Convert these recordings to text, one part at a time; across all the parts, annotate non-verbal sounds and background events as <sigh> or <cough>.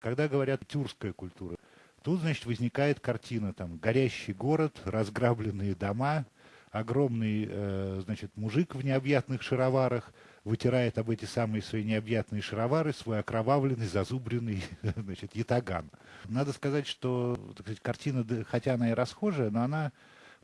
Когда говорят «тюркская культура», тут, значит, возникает картина, там, горящий город, разграбленные дома, огромный, э, значит, мужик в необъятных шароварах вытирает об эти самые свои необъятные шаровары свой окровавленный, зазубренный, <laughs> значит, ятаган. Надо сказать, что, так сказать, картина, хотя она и расхожая, но она,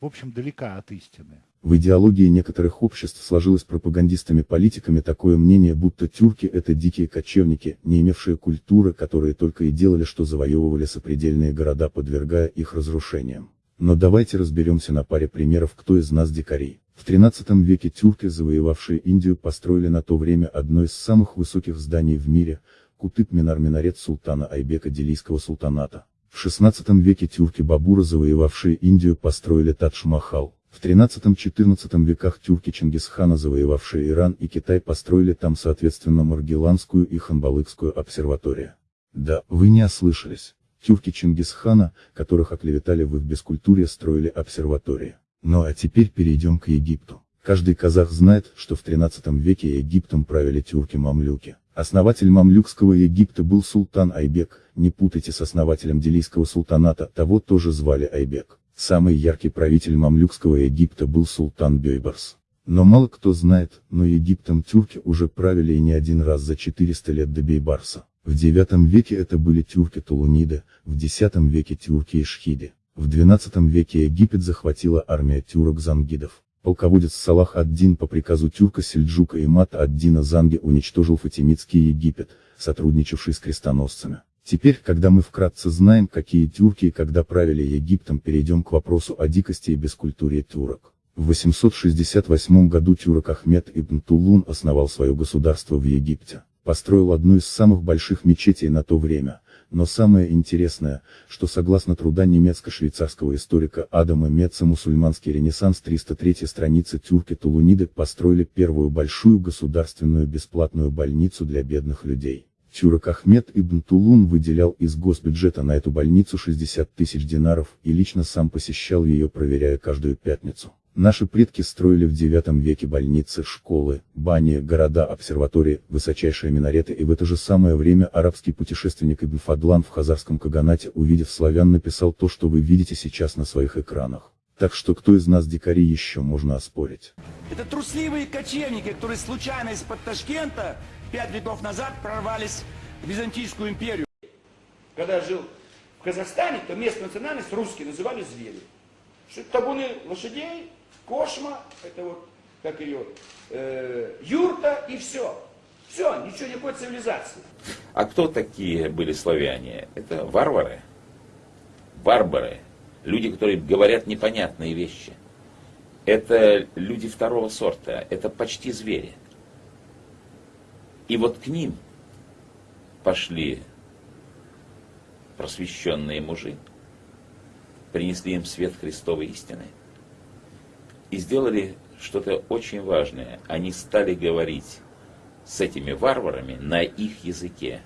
в общем, далека от истины. В идеологии некоторых обществ сложилось пропагандистами-политиками такое мнение, будто тюрки это дикие кочевники, не имевшие культуры, которые только и делали, что завоевывали сопредельные города, подвергая их разрушениям. Но давайте разберемся на паре примеров, кто из нас дикари. В 13 веке тюрки, завоевавшие Индию, построили на то время одно из самых высоких зданий в мире, Кутып-Минар-Минарет султана Айбека Делийского султаната. В 16 веке тюрки Бабура, завоевавшие Индию, построили Тадж-Махал. В 13-14 веках тюрки Чингисхана, завоевавшие Иран и Китай, построили там соответственно Маргеланскую и Ханбалыкскую обсерваторию. Да, вы не ослышались. Тюрки Чингисхана, которых оклеветали в их бескультуре, строили обсерватории. Ну а теперь перейдем к Египту. Каждый казах знает, что в 13 веке Египтом правили тюрки-мамлюки. Основатель мамлюкского Египта был султан Айбек, не путайте с основателем Делийского султаната, того тоже звали Айбек. Самый яркий правитель мамлюкского Египта был султан Бейбарс. Но мало кто знает, но Египтом тюрки уже правили и не один раз за 400 лет до Бейбарса. В IX веке это были тюрки-тулуниды, в X веке тюрки-ишхиды. В XII веке Египет захватила армия тюрок-зангидов. Полководец Салах ад-Дин по приказу тюрка Сельджука и Мата ад-Дина Занги уничтожил Фатимидский Египет, сотрудничавший с крестоносцами. Теперь, когда мы вкратце знаем, какие тюрки и когда правили Египтом, перейдем к вопросу о дикости и бескультуре тюрок. В 868 году тюрок Ахмед ибн Тулун основал свое государство в Египте, построил одну из самых больших мечетей на то время, но самое интересное, что согласно труда немецко-швейцарского историка Адама Меца мусульманский ренессанс 303 страницы тюрки Тулуниды построили первую большую государственную бесплатную больницу для бедных людей. Тюрок Ахмед Ибн Тулун выделял из госбюджета на эту больницу 60 тысяч динаров и лично сам посещал ее проверяя каждую пятницу. Наши предки строили в IX веке больницы, школы, бани, города, обсерватории, высочайшие минареты и в это же самое время арабский путешественник Ибн Фадлан в Хазарском Каганате увидев славян написал то что вы видите сейчас на своих экранах. Так что кто из нас дикари еще можно оспорить? Это трусливые кочевники, которые случайно из-под Ташкента пять веков назад прорвались в Византийскую империю. Когда я жил в Казахстане, то местную национальность русские называли звери. Что табуны лошадей, кошма, это вот, как ее, э, юрта и все. Все, ничего, никакой цивилизации. А кто такие были славяне? Это варвары, барбары, люди, которые говорят непонятные вещи. Это люди второго сорта, это почти звери. И вот к ним пошли просвещенные мужи, принесли им свет Христовой истины и сделали что-то очень важное. Они стали говорить с этими варварами на их языке.